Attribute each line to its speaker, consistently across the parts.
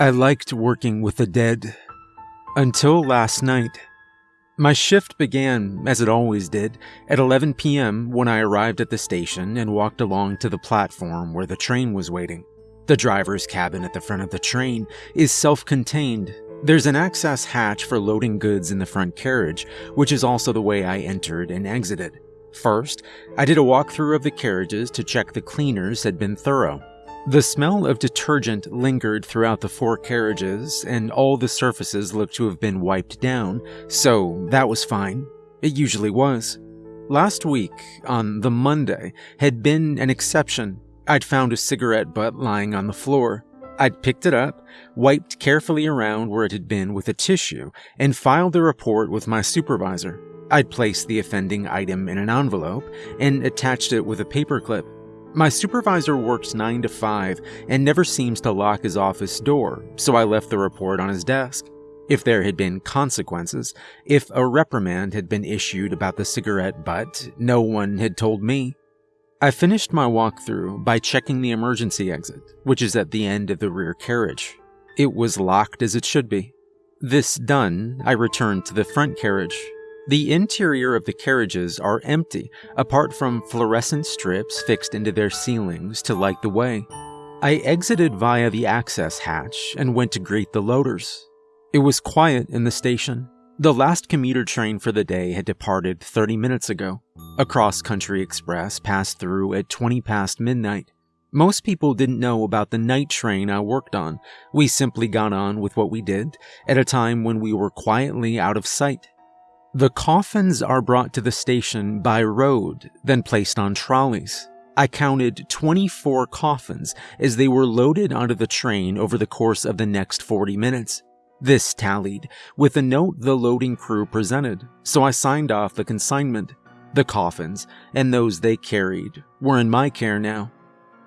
Speaker 1: I liked working with the dead. Until last night. My shift began, as it always did, at 11 p.m. when I arrived at the station and walked along to the platform where the train was waiting. The driver's cabin at the front of the train is self contained. There's an access hatch for loading goods in the front carriage, which is also the way I entered and exited. First, I did a walkthrough of the carriages to check the cleaners had been thorough. The smell of detergent lingered throughout the four carriages, and all the surfaces looked to have been wiped down, so that was fine. It usually was. Last week, on the Monday, had been an exception. I'd found a cigarette butt lying on the floor. I'd picked it up, wiped carefully around where it had been with a tissue, and filed the report with my supervisor. I'd placed the offending item in an envelope and attached it with a paperclip. My supervisor works 9 to 5 and never seems to lock his office door, so I left the report on his desk. If there had been consequences, if a reprimand had been issued about the cigarette butt, no one had told me. I finished my walkthrough by checking the emergency exit, which is at the end of the rear carriage. It was locked as it should be. This done, I returned to the front carriage the interior of the carriages are empty, apart from fluorescent strips fixed into their ceilings to light the way. I exited via the access hatch and went to greet the loaders. It was quiet in the station. The last commuter train for the day had departed 30 minutes ago. A cross country express passed through at 20 past midnight. Most people didn't know about the night train I worked on. We simply got on with what we did at a time when we were quietly out of sight. The coffins are brought to the station by road, then placed on trolleys. I counted 24 coffins as they were loaded onto the train over the course of the next 40 minutes. This tallied with the note the loading crew presented, so I signed off the consignment. The coffins, and those they carried, were in my care now.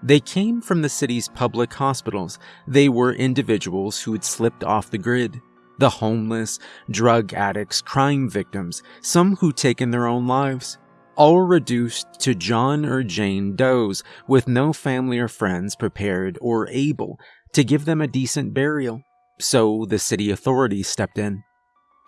Speaker 1: They came from the city's public hospitals. They were individuals who had slipped off the grid the homeless, drug addicts, crime victims, some who'd taken their own lives, all reduced to John or Jane Does with no family or friends prepared or able to give them a decent burial. So the city authorities stepped in.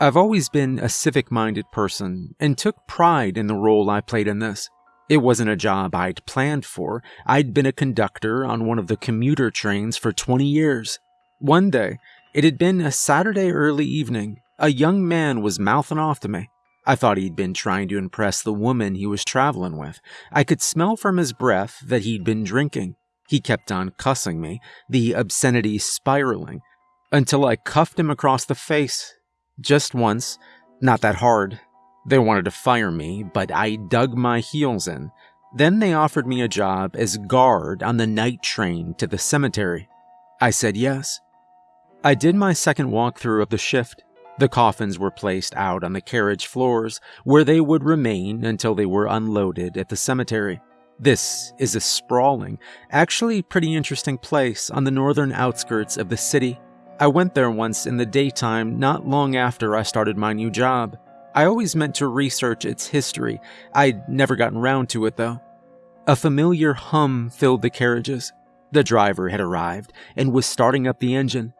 Speaker 1: I've always been a civic minded person and took pride in the role I played in this. It wasn't a job I'd planned for. I'd been a conductor on one of the commuter trains for 20 years. One day, it had been a Saturday early evening. A young man was mouthing off to me. I thought he'd been trying to impress the woman he was traveling with. I could smell from his breath that he'd been drinking. He kept on cussing me, the obscenity spiraling, until I cuffed him across the face. Just once, not that hard. They wanted to fire me, but I dug my heels in. Then they offered me a job as guard on the night train to the cemetery. I said yes. I did my second walkthrough of the shift. The coffins were placed out on the carriage floors, where they would remain until they were unloaded at the cemetery. This is a sprawling, actually pretty interesting place on the northern outskirts of the city. I went there once in the daytime not long after I started my new job. I always meant to research its history. I'd never gotten round to it though. A familiar hum filled the carriages. The driver had arrived and was starting up the engine.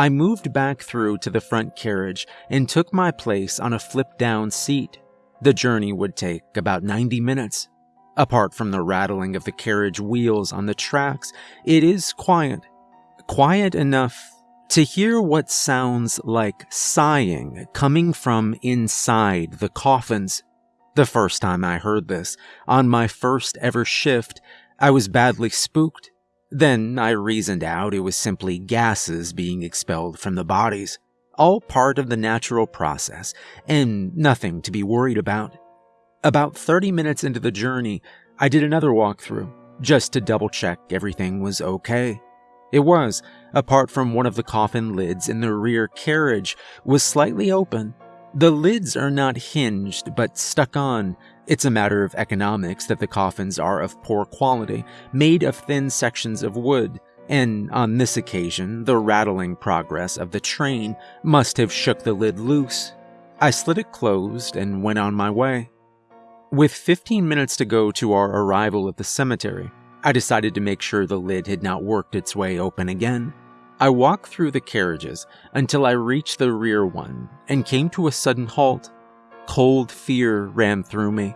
Speaker 1: I moved back through to the front carriage and took my place on a flip down seat. The journey would take about 90 minutes. Apart from the rattling of the carriage wheels on the tracks, it is quiet. Quiet enough to hear what sounds like sighing coming from inside the coffins. The first time I heard this, on my first ever shift, I was badly spooked. Then I reasoned out it was simply gases being expelled from the bodies, all part of the natural process, and nothing to be worried about. About 30 minutes into the journey, I did another walkthrough, just to double check everything was okay. It was, apart from one of the coffin lids in the rear carriage was slightly open. The lids are not hinged but stuck on, it's a matter of economics that the coffins are of poor quality, made of thin sections of wood, and on this occasion, the rattling progress of the train must have shook the lid loose. I slid it closed and went on my way. With 15 minutes to go to our arrival at the cemetery, I decided to make sure the lid had not worked its way open again. I walked through the carriages until I reached the rear one and came to a sudden halt. Cold fear ran through me.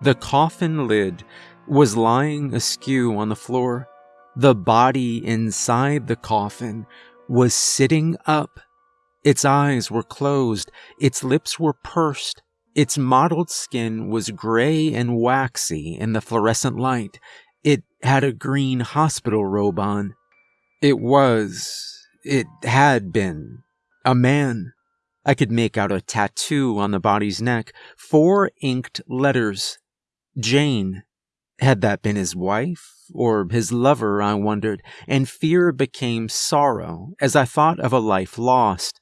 Speaker 1: The coffin lid was lying askew on the floor. The body inside the coffin was sitting up. Its eyes were closed, its lips were pursed, its mottled skin was gray and waxy in the fluorescent light. It had a green hospital robe on. It was, it had been, a man. I could make out a tattoo on the body's neck, four inked letters. Jane. Had that been his wife or his lover, I wondered, and fear became sorrow as I thought of a life lost.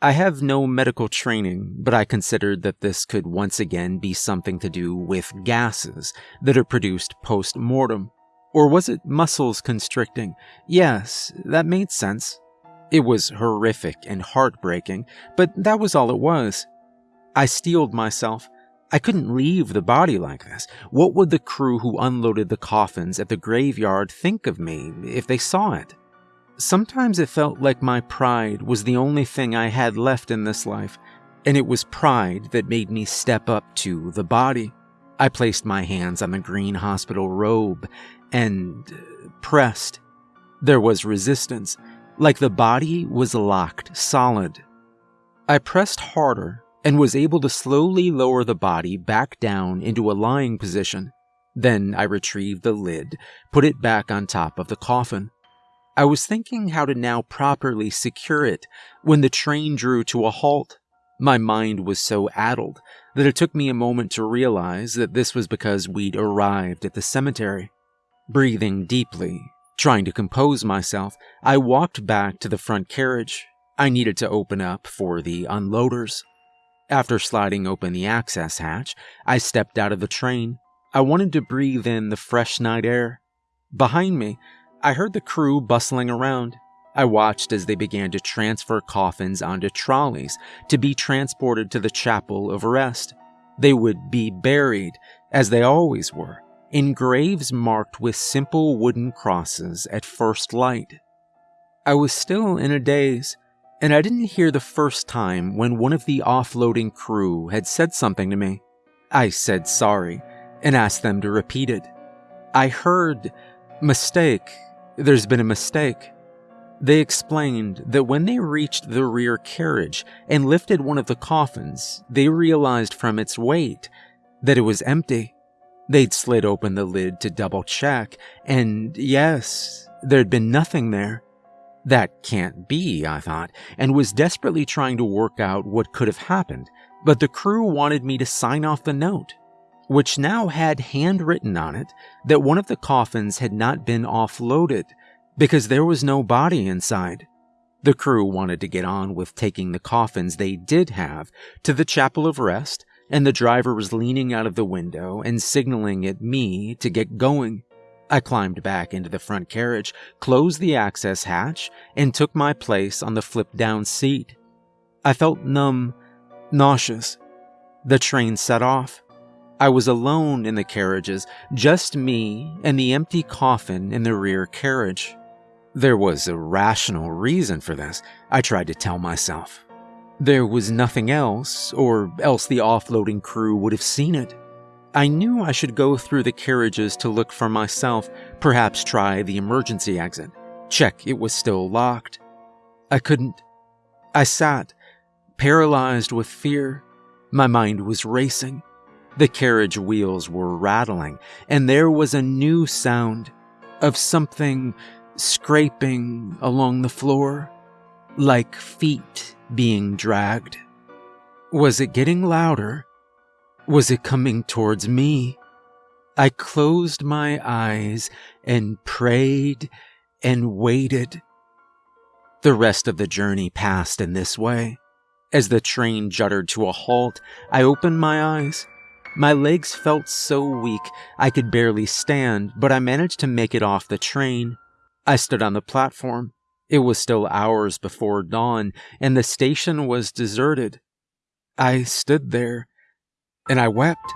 Speaker 1: I have no medical training, but I considered that this could once again be something to do with gases that are produced post mortem. Or was it muscles constricting? Yes, that made sense. It was horrific and heartbreaking, but that was all it was. I steeled myself. I couldn't leave the body like this. What would the crew who unloaded the coffins at the graveyard think of me if they saw it? Sometimes it felt like my pride was the only thing I had left in this life, and it was pride that made me step up to the body. I placed my hands on the green hospital robe and pressed. There was resistance, like the body was locked solid. I pressed harder and was able to slowly lower the body back down into a lying position. Then I retrieved the lid, put it back on top of the coffin. I was thinking how to now properly secure it when the train drew to a halt. My mind was so addled that it took me a moment to realize that this was because we'd arrived at the cemetery. Breathing deeply, trying to compose myself, I walked back to the front carriage. I needed to open up for the unloaders. After sliding open the access hatch, I stepped out of the train. I wanted to breathe in the fresh night air. Behind me, I heard the crew bustling around. I watched as they began to transfer coffins onto trolleys to be transported to the chapel of rest. They would be buried, as they always were, in graves marked with simple wooden crosses at first light. I was still in a daze, and I didn't hear the first time when one of the offloading crew had said something to me. I said sorry and asked them to repeat it. I heard, mistake, there's been a mistake. They explained that when they reached the rear carriage and lifted one of the coffins, they realized from its weight that it was empty. They'd slid open the lid to double check, and yes, there'd been nothing there. That can't be, I thought, and was desperately trying to work out what could have happened, but the crew wanted me to sign off the note, which now had handwritten on it that one of the coffins had not been offloaded because there was no body inside. The crew wanted to get on with taking the coffins they did have to the chapel of rest and the driver was leaning out of the window and signaling at me to get going. I climbed back into the front carriage, closed the access hatch, and took my place on the flip down seat. I felt numb, nauseous. The train set off. I was alone in the carriages, just me and the empty coffin in the rear carriage. There was a rational reason for this, I tried to tell myself. There was nothing else, or else the offloading crew would have seen it. I knew I should go through the carriages to look for myself, perhaps try the emergency exit, check it was still locked. I couldn't. I sat, paralyzed with fear. My mind was racing. The carriage wheels were rattling, and there was a new sound of something scraping along the floor, like feet being dragged. Was it getting louder? Was it coming towards me? I closed my eyes and prayed and waited. The rest of the journey passed in this way. As the train juddered to a halt, I opened my eyes. My legs felt so weak I could barely stand, but I managed to make it off the train. I stood on the platform. It was still hours before dawn, and the station was deserted. I stood there, and I wept.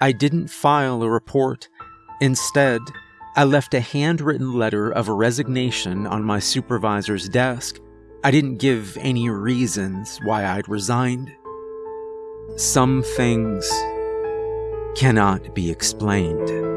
Speaker 1: I didn't file a report. Instead, I left a handwritten letter of resignation on my supervisor's desk. I didn't give any reasons why I'd resigned. Some things cannot be explained.